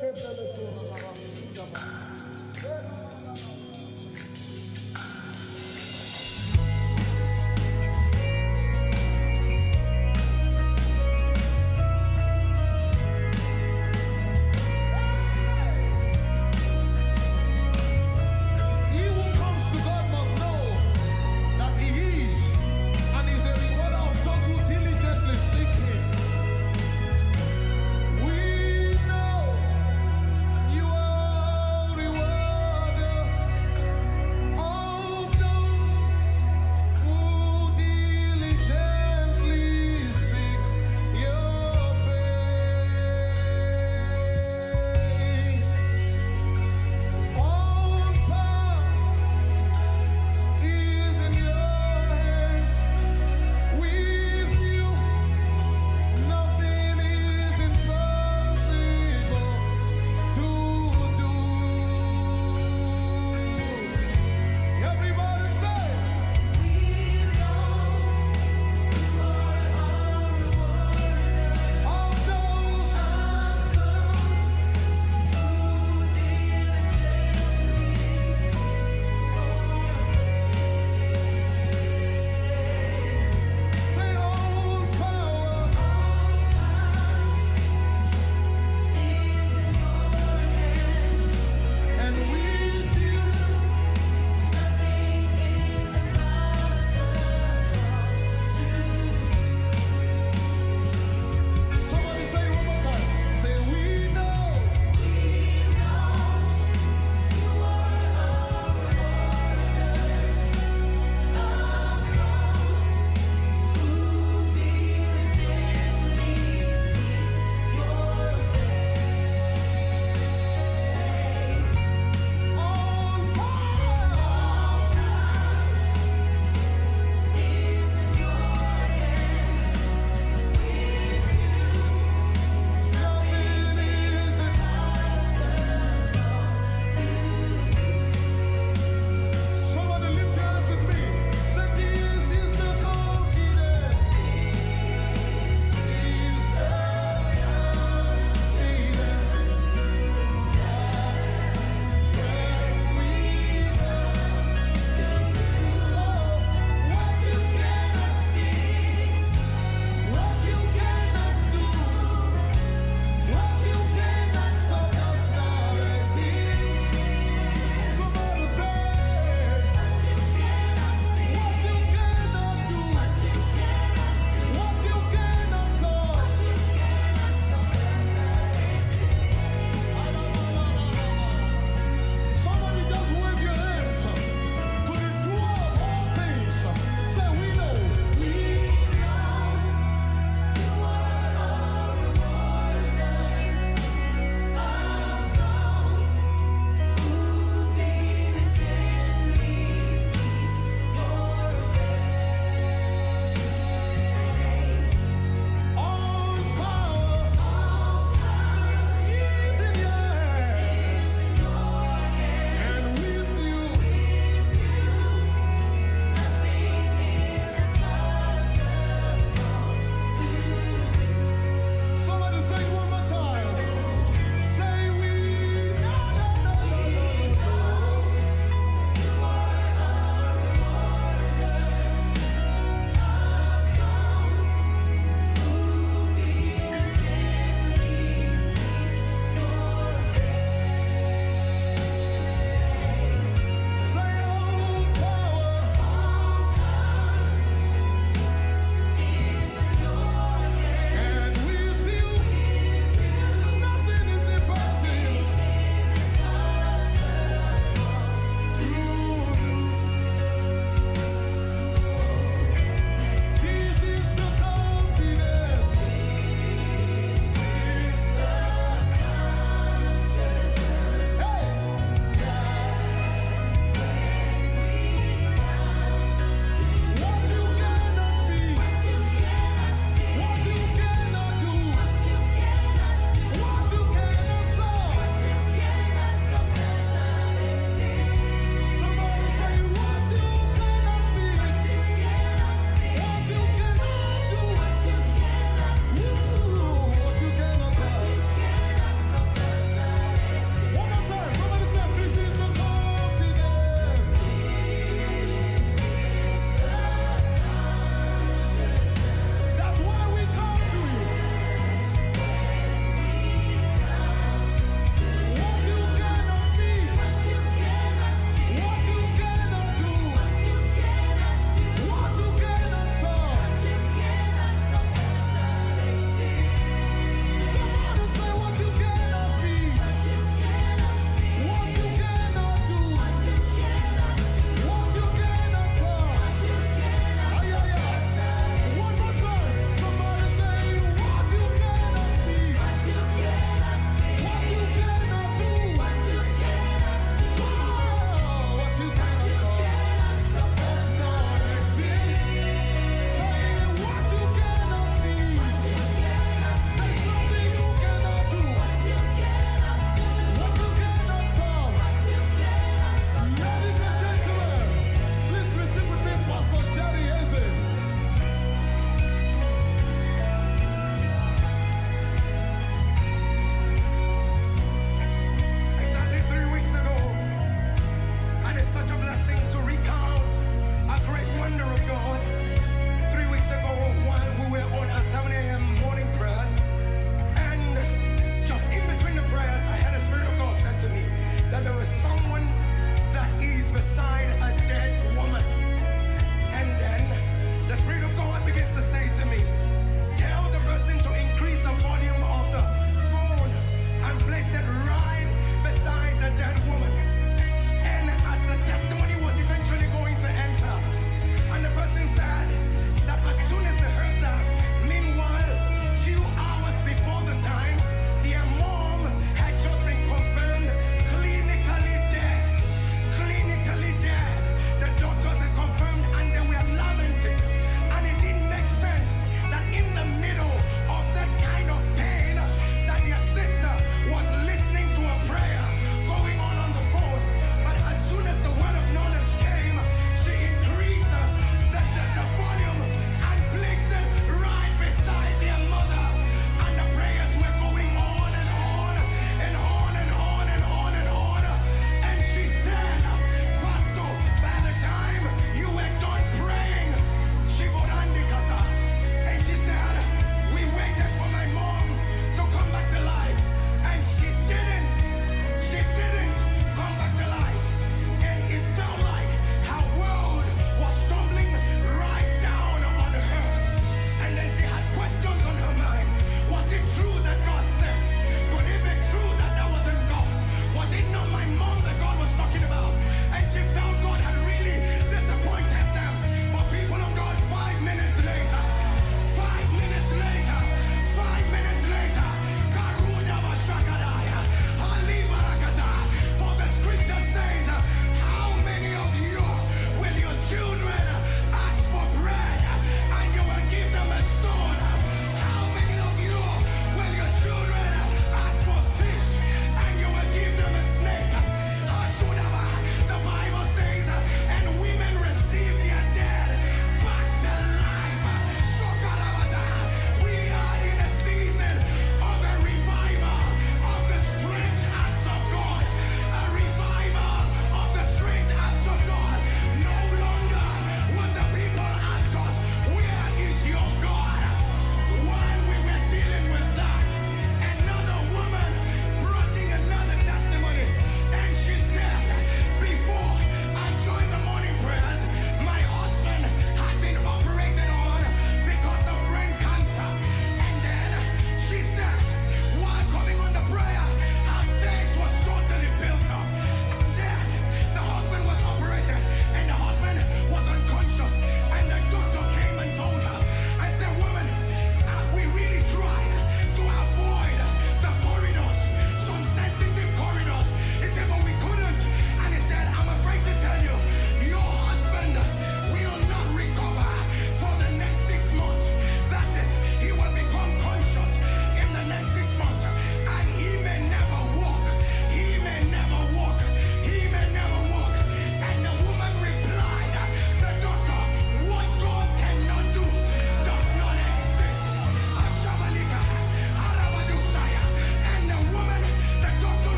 He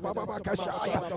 Kabababakasha,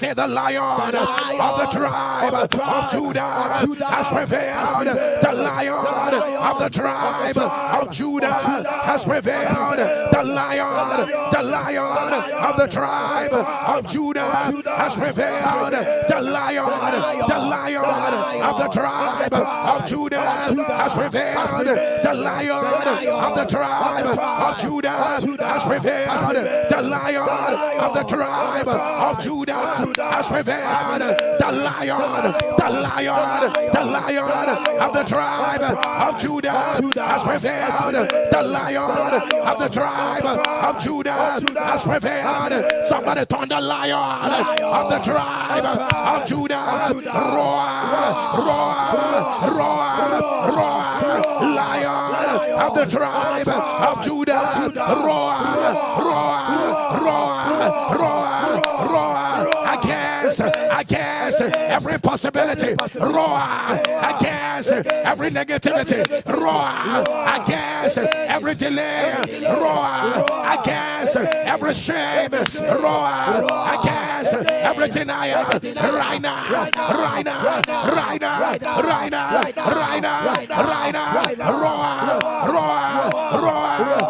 say, the lion of the tribe of Judah has prevailed. The lion of the tribe of Judah has prevailed. The lion, the lion of the tribe of Judah has prevailed. The lion, the lion of the tribe of Judah has prevailed. The lion of the tribe of Judah has prevailed. The lion of the tribe of Judah has prevailed. The lion, the lion, the lion of the tribe of Judah has prevailed. The lion of the tribe of Judah has prevailed. Somebody turn the lion of the tribe of Judah. Roar, roar, roar, roar. Lion of the tribe of Judah. Roar, Against, every possibility. Roar against every negativity. Roar against every delay. Roar against every shame. Roar against every denial. Right now, right now, right now, right now, right now, right now. Roar, roar, roar,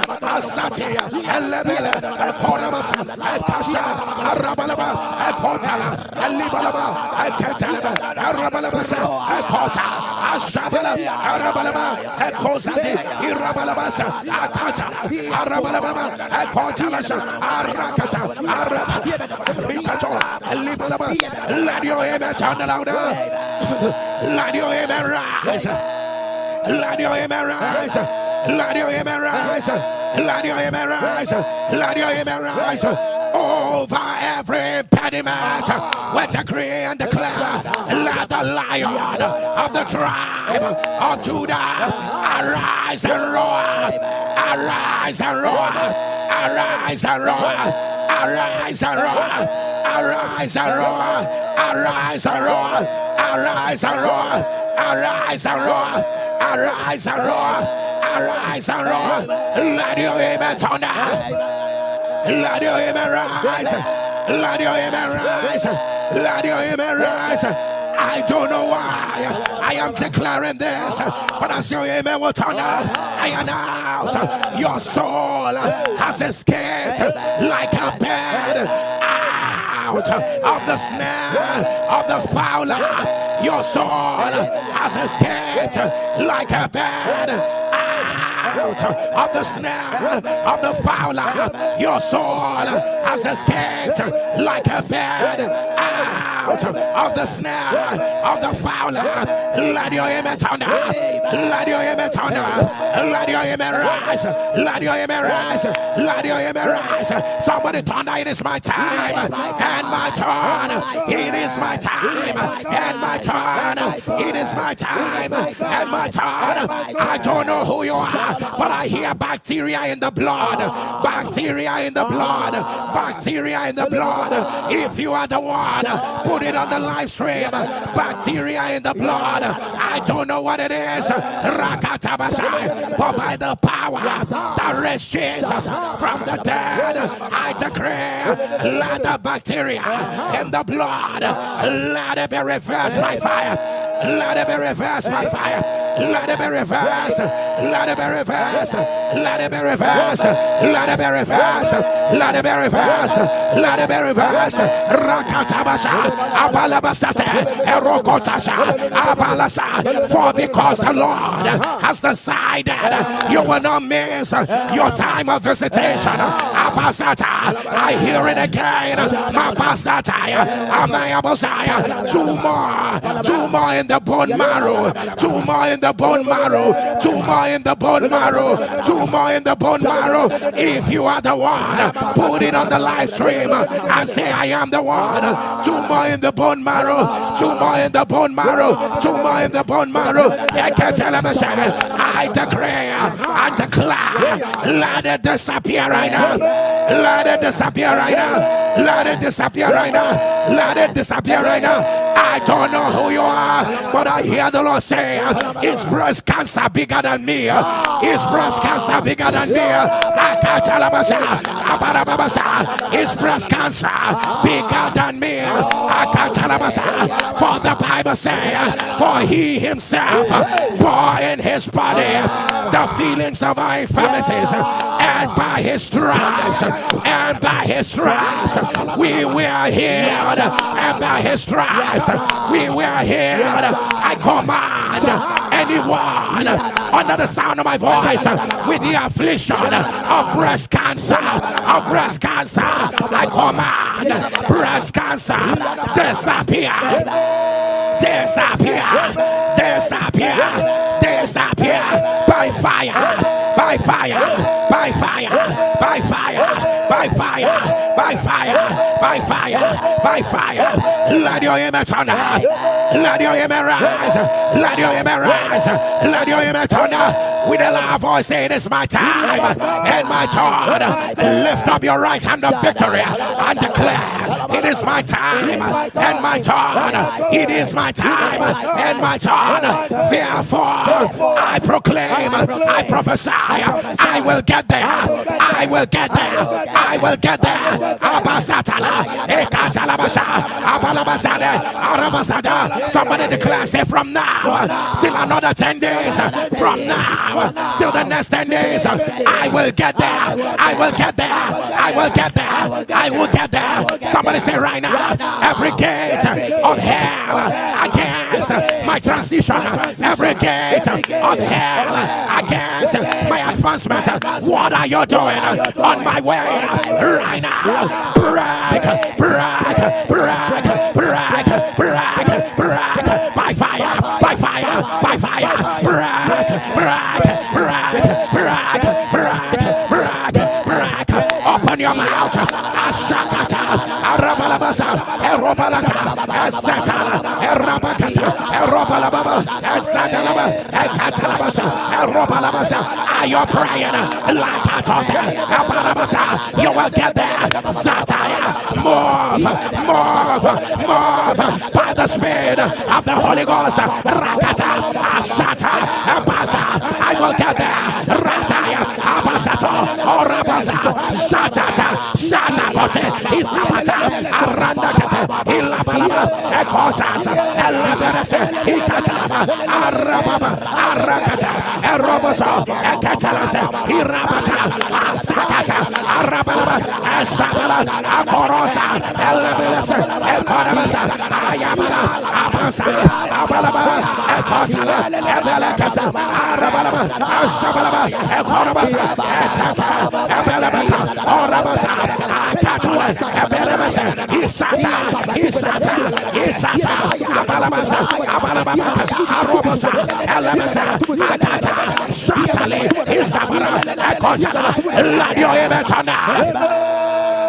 Asatia, Elebele, Ekorabasa, Ekasha, Arabalaba, Ekotala, Elibalaba, Eketalaba, Arabalabasa, Ekota, Ashabala, Arabalaba, Ekosati, Irabalabasa, Akata, Arabalaba, Ekotalasha, Arakata, Arab, Rikato, Elibalaba, let your amen turn louder. Let your amen rise. Let your amen rise. Let your amen rise. Let your image rise. Let your image rise over every impediment. With decree and declare, let the lion of the tribe of Judah arise and roar. Arise and roar. Arise and roar arise and roar, arise and roar, arise and roar, arise and roar, arise and roar, arise and roar arise and roar. Let your amen down. Let your amen rise. Let your amen rise. Let your amen rise. I don't know why I am declaring this, but as your amen will turn out, I announce your soul has escaped like a bird out of the snare of the fowler. Your soul has escaped like a bird out of the snare of the fowler. Your soul has escaped like a bird out of the snare of the fowler. Let your image on Let your image on Let your image rise. Let your image rise. Let your image rise. Somebody thunder, it is my time and my turn. It is my time and my turn. Is my time and my turn. I don't know who you are, but I hear bacteria in the blood. Bacteria in the blood. Bacteria in the blood. If you are the one, put it on the live stream. Bacteria in the blood. I don't know what it is. Rakatabasai. But by the power that raised Jesus from the dead, I decree, let the bacteria in the blood, let it be reversed by fire. Let it be reversed by fire. Let it be reversed. Let it be reversed. Let it be reversed. Let it be reversed. Let it be reversed. Let it be reversed. Rakatabasha. Abalabasate. Erokotasha. Abalasa. For because the Lord has decided you will not miss your time of visitation. Abasata. I hear it again. Mapasata. Amayabosaya. Two more. Two more in the bone marrow. Two more in the bone marrow, two more in the bone marrow, two more in the bone marrow. If you are the one, put it on the live stream and say, I am the one. Two more in the bone marrow, two more in the bone marrow, two more in the bone marrow. I can tell them, I declare I declare, let it disappear right now. Let it disappear right now. Let it disappear right now. Let it disappear right now. I don't know who you are, but I hear the Lord say, Is breast cancer bigger than me? Is breast cancer bigger than me? Is breast cancer bigger than me? For the Bible says, For he himself bore in his body the feelings of our infirmities, and by his stripes, and by his stripes, we were healed, and by his stripes, we were healed. I command anyone under the sound of my voice with the affliction of breast cancer, of breast cancer, I command breast cancer disappear, disappear, disappear, disappear. By fire, by fire, by fire, by fire, by fire by fire, by fire, by fire. Let your image turn. Let your image rise. Let your image rise. Let your image turn. With a loud voice, say, It is my time and my turn. Lift up your right hand of victory and declare, It is my time and my turn. It is my time and my turn. Therefore, I proclaim, I prophesy, I will get there. I will get there. I will get there. Somebody declare, say from now till another 10 days. From now till the next 10 days. I will get there. I will get there. I will get there. I will get there. Somebody say right now, every gate of hell against my transition, every gate of hell against my advancement. What are you doing on my way right now? brag, brag, brag, brag, brag, brag, by fire, by fire, by fire, brag, brag, brag, brag, brag, brag, open your mouth, ashakata, arabalabasa, erobalaka, asata, erabakata, erobalababa, asatalaba, ekatalabasa, erobalabasa, are you praying? You will get there. Satire. Move, move, move by the Spirit of the Holy Ghost. Rakata, Asata, Abasa. I will get there. Abasato, Orabasa, Shatata, Shatakote, Isapata, Arandakate, Ilabalaba, Ekotas, Elaberese, Ikatalaba, Arababa, Arakata, Eroboso, Ekatalasa, Irabata, Asakata, Arabalaba, Ashabala, Akorosa, Elabelasa, Ekorabasa, Ayabala, Abasa, Abalaba, Ekotala, Ebelekasa, Arabalaba, Ashabalaba, Ekorabasa, Etata, Ebelebeka, Orabasa, Akatua, Ebelebasa, Isata, Isata, Isata, Abalabasa, Abalabaka, Arobasa, Elebasa, Atata, Shatale, Isabara, Ekotala,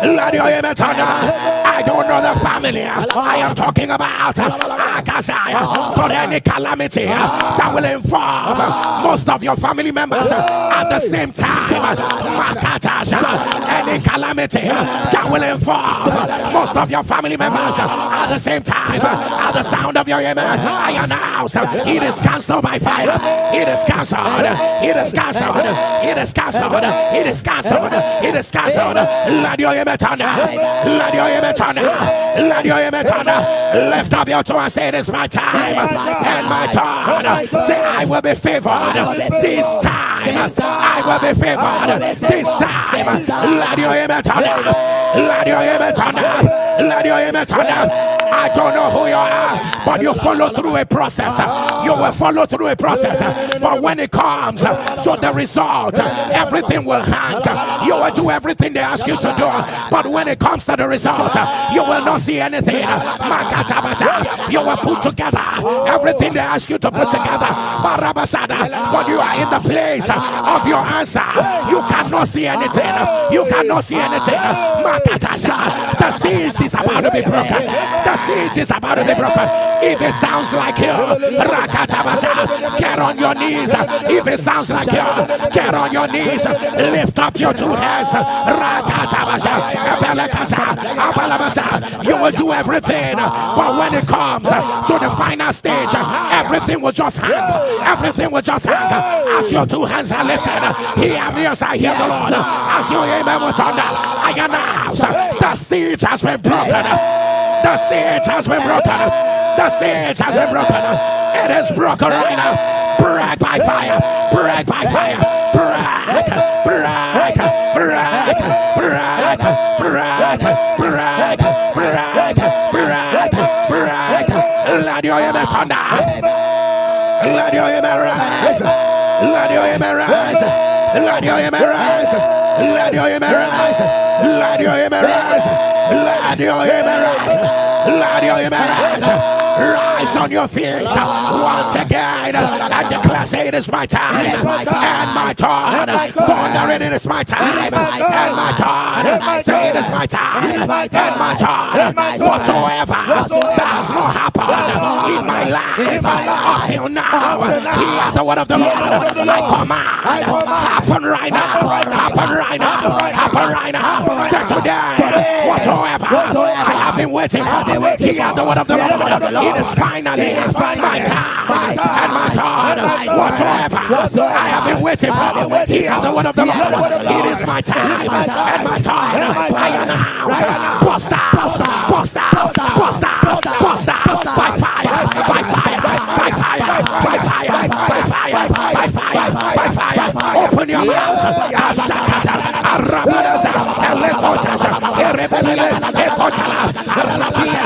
Ladio Emetana. I don't know the family. I am talking about Akazaya. For any calamity that will involve most of your family members at the same time. Makatasha. Any calamity that will involve most of your family members at the same time. At the sound of your amen, I announce it is cancelled by fire. It is cancelled. It is cancelled. It is cancelled. It is cancelled. It is cancelled. Let your amen let your image on. Let your image on. Lift up your toe and say, It is my time. And my time. Say, I will be favored. This time. I will be favored. This time. Let your image on. Let your image on. Let your image on. I don't know who you are, but you follow through a process. You will follow through a process. But when it comes to the result, everything will hang. You will do everything they ask you to do. But when it comes to the result, you will not see anything. You will put together everything they ask you to put together. But you are in the place of your answer. You cannot see anything. You cannot see anything. The siege is about to be broken. The siege is about to be broken. If it sounds like you, get on your knees. If it sounds like you, get on your knees. Lift up your two hands. You will do everything. But when it comes to the final stage, everything will just hang. Everything will just hang. As your two hands are lifted, hear me as I hear the Lord. As your amen was on, I announce the siege has been broken. The siege has been broken. The siege has been broken. It is broken right now. Break by fire. Break by fire. Break. Break. Break. Break. Break. Break. Break. Break. Break. Let your image thunder. Let your image rise. Let your image rise. Let your image rise. Let your image rise. Let your image rise. Let your image Let your image rise on your feet once again and declare, say it is my time and my turn. Thunder it is my time and my turn. Say it is my time and my turn. Whatsoever does not happen in my life until now, hear the word of the Lord. I command, happen right now, happen right now, happen right now. Say today, whatsoever whatsoever, I have been waiting for. Hear the word of the Lord. It is finally it's my time and my time. Whatsoever I have been waiting for. Hear the word of the Lord. It is my time and my time. I announce. Bust out, bust out, bust out, bust out, bust out, by fire, by fire, by fire, by fire, by fire, by fire, by fire. Open your mouth. Arabadas, Elekotas, Erebele, Ekotala, Arabia,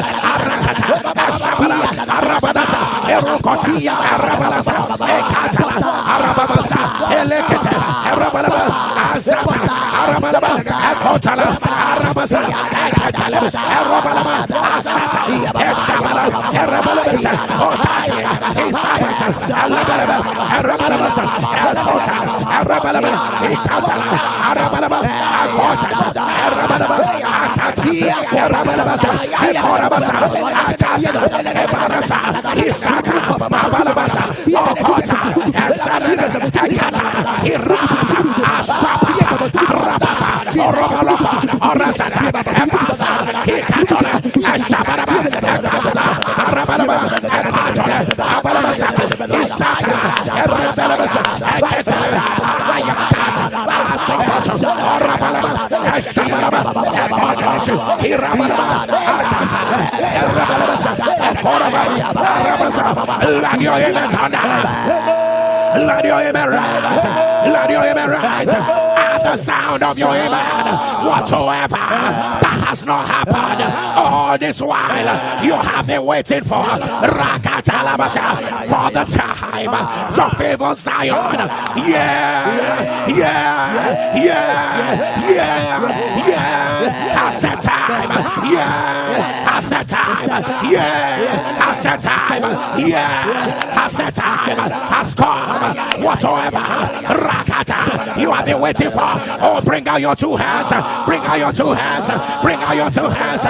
Arabia, Arabadasa, Erocotania, Arabadasa, Ekata, Arabadasa, Elekete, Irra Let your image Let your image rise. Let your image rise. at the sound of your amen, whatsoever that has not happened all this while, you have been waiting for Rakatalabasha for the time to favor Zion. Yeah, yeah, yeah, yeah, yeah. Has the time. Yeah, has the time. Yeah, has the time. Yeah, has the time. Has come. Whatsoever. Rakata. You have been waiting for. Oh, bring out your two hands. Bring out your two hands. Bring out your two hands.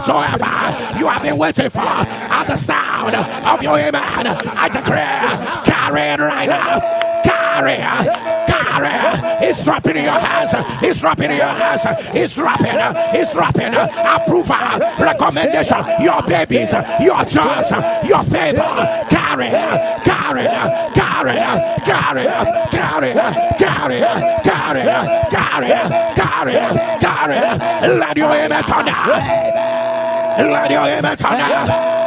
Whatsoever. You have been waiting for. At the sound of your amen. I declare. Carry it right now. Carry it. Carry. It's dropping in your hands. It's dropping in your hands. It's dropping. It's dropping. Approval. Recommendation. Your babies. Your jobs. Your favor. Carry. Carry. Carry. Carry. Carry. Carry. Carry. Carry. Carry. Carry. Let your amen turn down. Let your amen turn.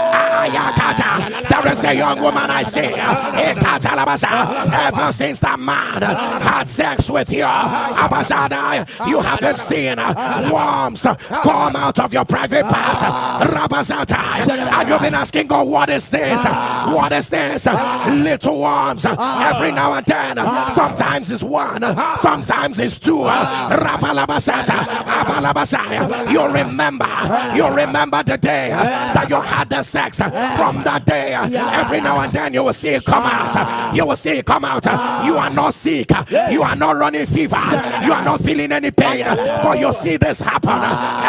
There is a young woman I see. Eh, Ever since that man had sex with you, ah, you have been seeing ah, worms come out of your private part. And you've been asking God, what is this? What is this? Little worms every now and then. Sometimes it's one, sometimes it's two. You remember, you remember the day that you had the sex from that day. Every now and then you will see it come out. You will see it come out. You are not sick. You are not running fever. You are not feeling any pain. But you see this happen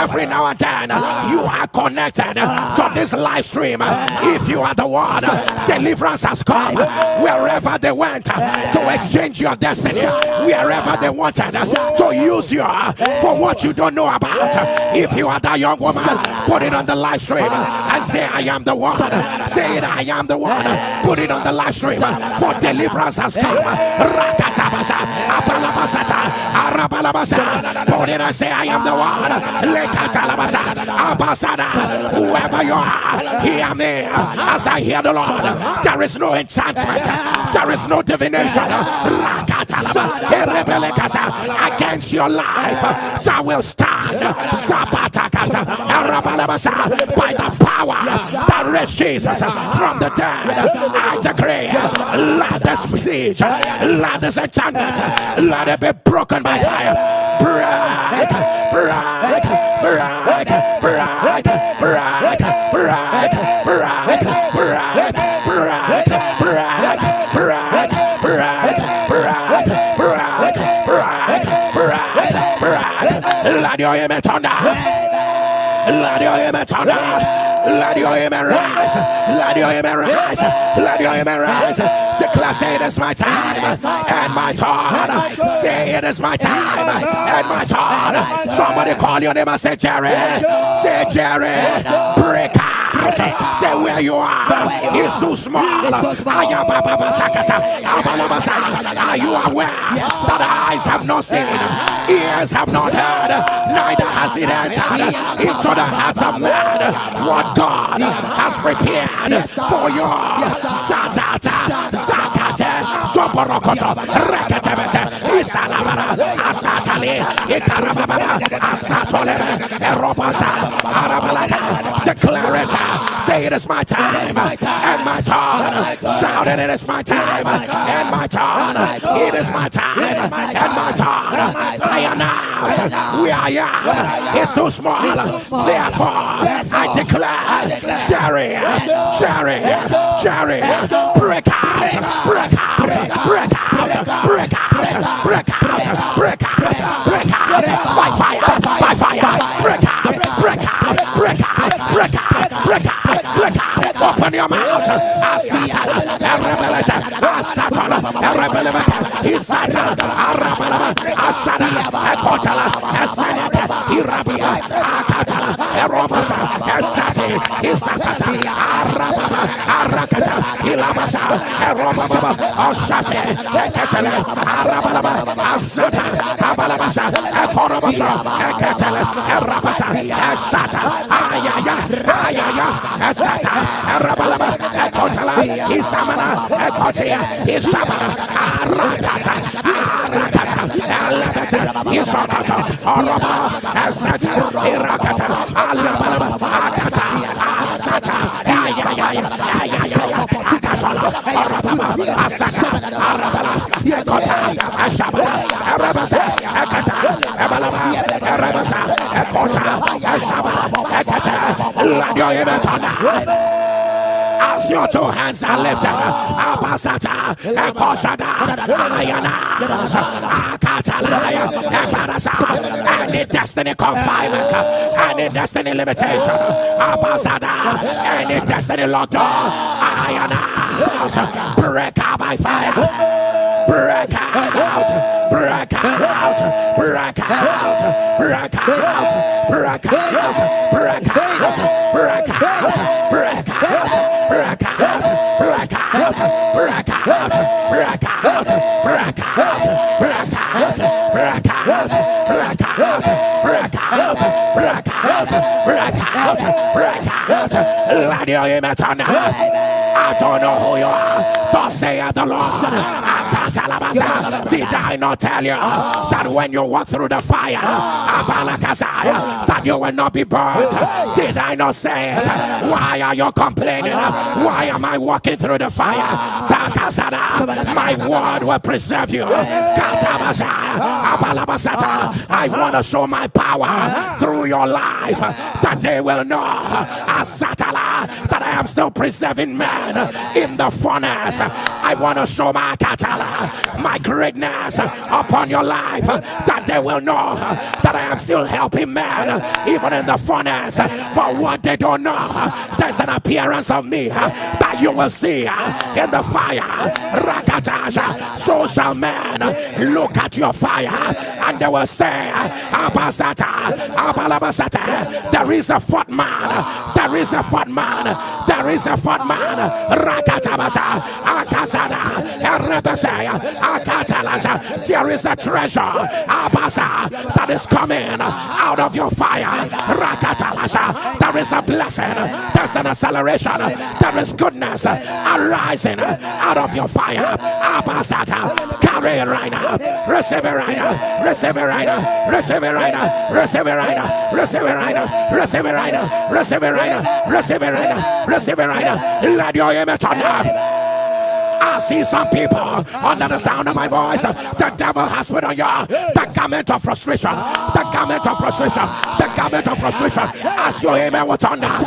every now and then. You are connected to this live stream. If you are the one, deliverance has come wherever they went to exchange your destiny. Wherever they wanted to use you uh, for what you don't know about. If you are that young woman, put it on the live stream and say, I am the one. Say it, I am the one. Put it on the live stream. For deliverance has come. Rakatabasa, Apalabasata, Arabalabasa. Put it and say, I am the one. Lekatalabasa, Abasada. Whoever you are, hear me as I hear the Lord. There is no enchantment. There is no divination. Rakatalaba, against your life that will stand. By the power that raised Jesus from the dead. I decree, let this siege, let this enchantment, let it be broken by fire. Break, break, your turn down. Let your turn down. Let your amen rise. Let your amen rise. Let your amen rise. Declare, say it is my time and my turn. Say it is my time and my turn. Somebody call your name and say Jerry. Say Jerry. Break out. Say where you are. It's too small. Are you aware that eyes have not seen, ears have not heard, neither has it entered into the hearts of man what God has prepared for you. Satata, Sakate, Soporokoto, Rekatebete, Isalabara, Asatali, Ikarababa, Asatolebe, Eropasa, Arabalaka. Declare it. Say it is my time and my turn. Shout it, it is my time and my turn. It is my time and my turn. I announce we are young. It's too small. Therefore, I declare, Jerry, Jerry, Jerry, break out, break out, break out, break out, break out, break out, break out, by fire, by fire, break out, break out, break out, break out break out, break out, open your mouth. Asatana, Arabelasa, Asatana, Arabelaka, Isata, Arabalaba, Asana, Akotala, Asanaka, Irabia, Akatala, Erobasa, Asati, Isakata, Arababa, Arakata, Ilabasa, Erobaba, Osate, Ekatala, Arabalaba, Asata, Abalabasa, Ekorobasa, Ekatala, Erabata, Asata, Ayaya, Ayaya. Isaya, Asata, Rabalaba, Ekotala, Isamana, Ekotia, Isamana, Aratata, Ifakata, Araba, Asata, Irakata, Alabama, Akata, Asata, Ayaya, Ayaya, Araba, Araba, Ashaba, Ashaba, Radio Emetana as your two hands are lifted, Abasata, Ekoshada, Ayana, Akatalaya, Eparasa, any destiny confinement, any destiny limitation, Abasada, any destiny lockdown, Ayana, break out by fire break out, break out, break out, break out, break out, break out, break out, break out break out, break out, break out, break out, break out, break out, break out, break out, break out, break out, break out, break out. On I don't know who you are. Thus saith the Lord. Did I not tell you that when you walk through the fire, that you will not be burned? Did I not say it? Why are you complaining? Why am I walking through the fire? My word will preserve you. I want to show my power through your life that they will know Ah am still preserving man in the furnace. I want to show my katala, my greatness upon your life that they will know that I am still helping man even in the furnace. But what they don't know, there's an appearance of me that you will see in the fire. Rakatasha, so shall man look at your fire and they will say, Abasata, Abalabasata, there is a fat man, there is a fat man, locked there is a fat man. Rakatabasa, Akazada, Erebesaya, Akatalasa, there is a treasure, Abasa, that is coming out of your fire. Rakatalasa, there is a blessing, there's an acceleration, there is goodness arising out of your fire. Abasata, carry it right now, receive it right now, receive it right now, receive it right now, receive it right now, receive it right now, receive it right now, receive it right now, receive it right now, it right now. Let your image up. I see some people under the sound of my voice. The devil has put on you the garment of frustration, the garment of frustration, the garment of frustration. As your amen was on every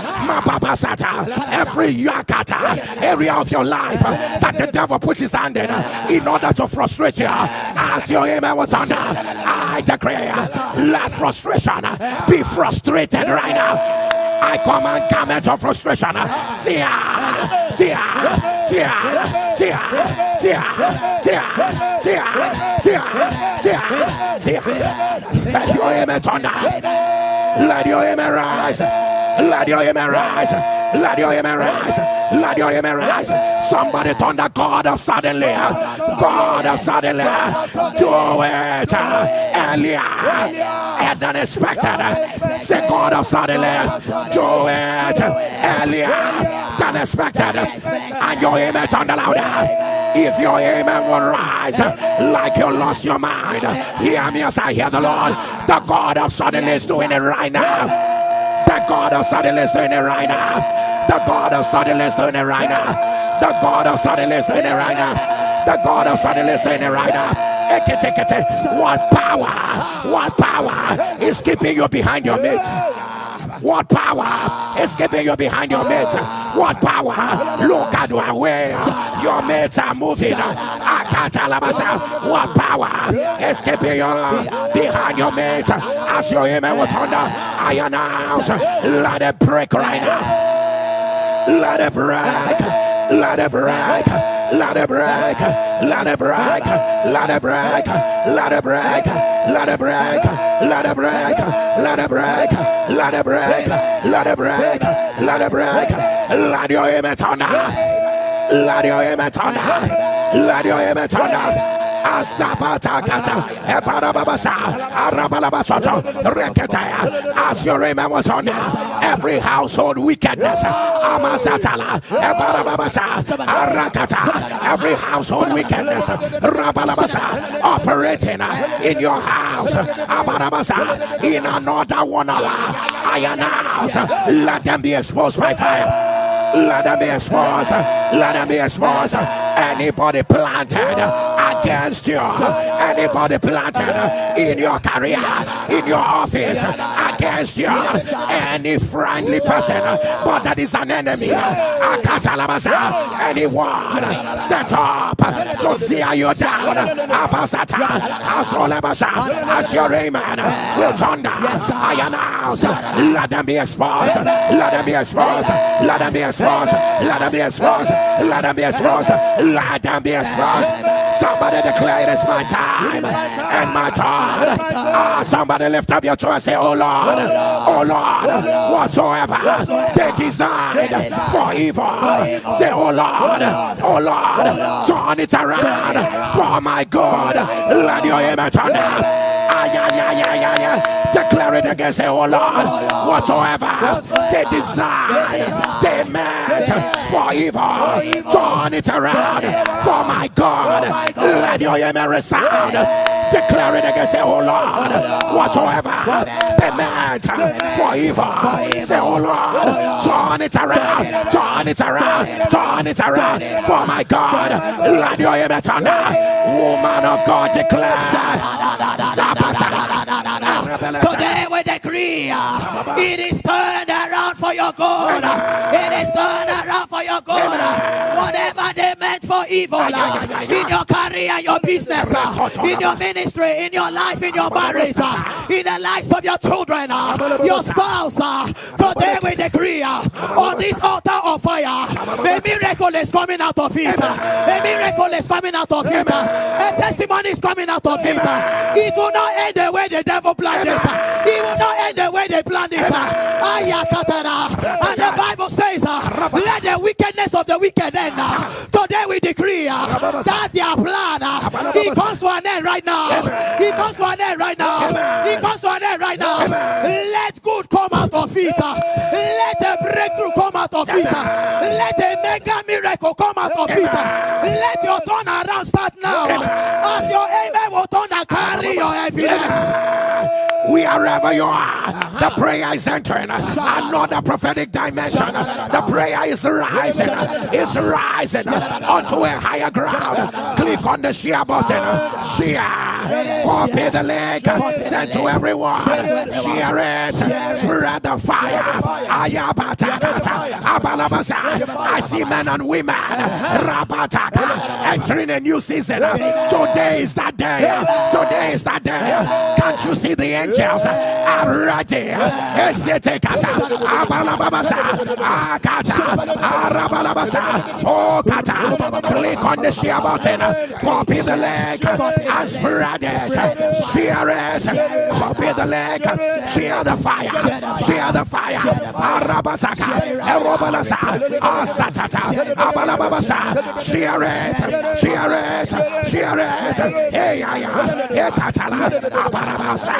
yakata area of your life that the devil puts his hand in in order to frustrate you. As your amen was on, I declare, let frustration be frustrated right now. I command garment of frustration. Tia, tia, tia, tia, tia, tia, tia, tia, tia, tia. Let your amen thunder. Let your amen rise. Let your amen rise. Let your amen rise. Let your amen rise. Somebody thunder God of suddenly. God of suddenly. Do it earlier and unexpected. Say, God of suddenly, do it earlier than expected. And your image on the louder. If your amen will rise like you lost your mind, hear me as I hear the Lord. The God of suddenly is doing it right now. The God of suddenly is doing it right now. The God of suddenly is doing it right now. The God of suddenly is doing it right now. The God of suddenly is doing it right now. What power, what power is keeping you behind your mate? What power is keeping you behind your mate? What power? Look at way your mates are moving. What power is keeping you behind your mate? As your amen will thunder, I announce, let it break right now. Let it break. Let it break. Let it break, let it break, let it break, let it break, let it break, let it break, let it break, let it break, let it break, let it break, let your image on let your image on let your image on Asapatakata, Eparababasa, Arabalabasota, Rekete, as your amen was on every household wickedness, Amasatala, Ebarababasa, Arakata, every household wickedness, Rabalabasa, operating in your house, Abarabasa, in another one, I announce, let them be exposed by fire. Let them be exposed. Let them be exposed. Anybody planted oh. against you, anybody planted in your career, in your office, against you, any friendly person, but that is an enemy. Anyone set up to tear you down. As your amen will thunder. I announce, let them be exposed. Let them be exposed. Let them be exposed exposed. Let them be exposed. Let them be exposed. Let them be exposed. Somebody declare it is my time and my time. Ah, somebody lift up your and say, Oh Lord, oh Lord, whatsoever they designed for evil. Say, Oh Lord, oh Lord, turn it around for my good. Let your image turn Declare it against Say, Oh Lord, whatsoever they desire, they meant for evil. Turn it around for my God. Let your amen resound. Declare it again. Say, Oh Lord, whatsoever they meant for evil. Say, Oh Lord, turn it around, turn it around, turn it around for my God. Let your amen turn. Woman of God, declare. Today we decree uh, it is turned around for your good. It is turned around for your good. Whatever they meant for evil uh, in your career, your business, uh, in your ministry, in your life, in your marriage, uh, in the lives of your children, uh, your spouse. Uh, today we decree on this altar of fire, a miracle is coming out of it. A miracle is coming out of it. A testimony is coming out of it. It will not end the way the devil planned it. He will not end the way they planned it. And the Bible says, let the wickedness of the wicked end. Today we decree that their plan, it comes to an end right now. It comes to an end right now. It comes to an end right now. Let good come out of it. Let a breakthrough come out of it. Let a mega miracle come out of it. Let your turnaround start now. As your amen and carry your evidence wherever you are. The prayer is entering another prophetic dimension. The prayer is rising, is rising onto a higher ground. Click on the share button, share, copy the link, send to everyone, share it, spread the fire. I see men and women entering a new season. Today is that day. Today is that day. Can't you see the angel? Angels are ready. Esetekata, Abalababasa, Akata, Arabalabasa, Oh, Kata. Click on the share button, copy the link, and spread it. Share it, copy the link, share the fire, share the fire. Arabasaka, Erobalasa, Asatata, Abalababasa, share it, share it, share it. Hey, hey, Katala, Abalabasa,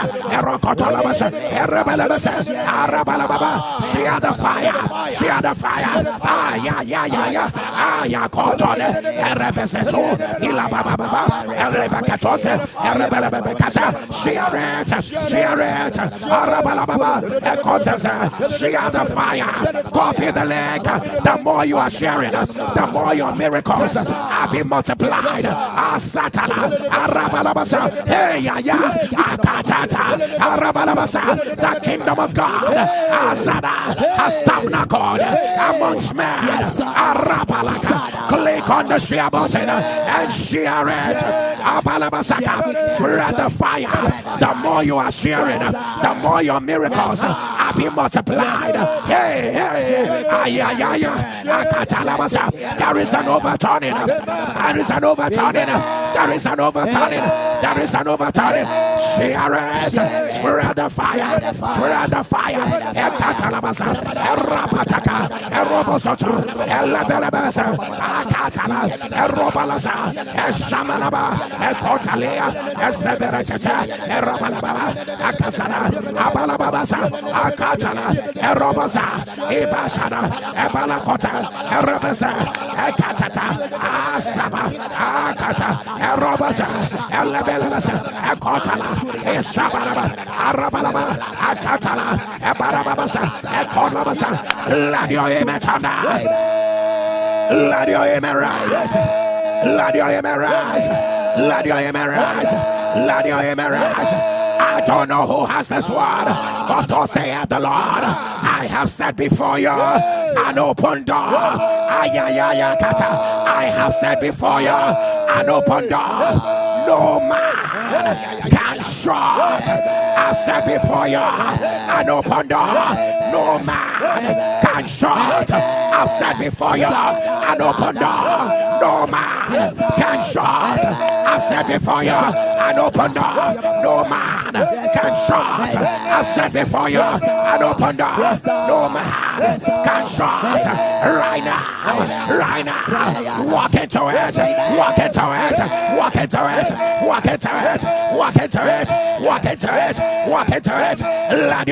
Rokotalabasa, Erebelebasa, Arabalababa, she had the fire, she had the fire, ah, yeah, yeah, yeah, yeah, ah, yeah, Cotone, Erebeseso, Ilababa, Erebecatose, Erebelebecata, she had it, she had it, Arabalababa, Ecotesa, she had the fire, copy the leg, the more you are sharing, the more your miracles are being multiplied, ah, Satana, Arabalabasa, hey, yeah, yeah, Akatata, the kingdom of God. Has tabernacled amongst men. Click on the share button and share it. Spread the fire. The more you are sharing, the more your miracles are being multiplied. Hey, hey. There is an overturning. There is an overturning. There is an overturning. There is an overturning. Share it. Spread the fire. Spread the fire. Ekatalabasa. Erapataka. Erobosoto. Elabelebesa. Akatala. Erobalasa. Eshamanaba. Ekotalea. Eseberekete. Erabalababa. Akasana. Abalababasa. Akatala. Erobasa. Ibasana. Ebalakota. Erabasa. Ekatata. Asaba. Akata. Erobasa. Let your image tonight. Let your image rise. Let your image rise. Let your image rise. Let your image rise. I don't know who has this word, but thus saith the Lord. I have set before you an open door. Ay. I have set before you an open door. No man can shut. I've set before you an open door. No man can shut. I've set before you an open door. No man can shut. I've set before you an open door. No man can shut. I've set before you an open door. No man can shut. Right now, right now, walk into it, walk into it, walk into it, walk into it, walk into it, walk into it, Let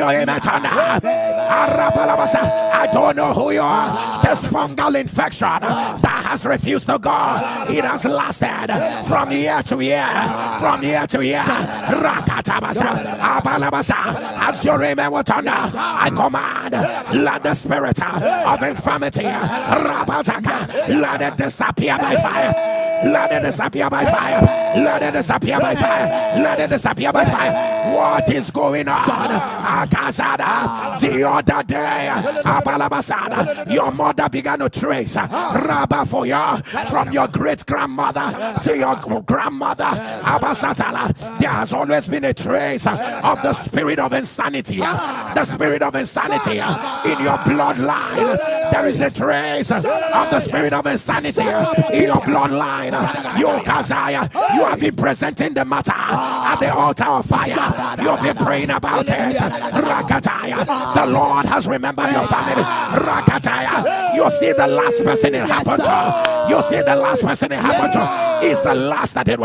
I don't know who you are. This fungal infection that has refused to go. It has lasted from year to year, from year to year. As your amen will turn I command, let the spirit of infirmity, let it disappear by fire. Let it disappear by fire. Let it disappear by fire. Let it disappear by fire. What is going on? Akazada. The other day, Abalabasada, your mother began to trace Rabba for you from your great grandmother to your grandmother. Abasatala. There has always been a trace of the spirit of insanity. The spirit of insanity in your bloodline. There is a trace of the spirit of insanity in your bloodline. You, Kazaya, you have been presenting the matter at the altar of fire. You have been praying about it. Rakataya, the Lord has remembered your family. Rakataya, you see the last person it happened to. You see the last person it happened to is the last that it will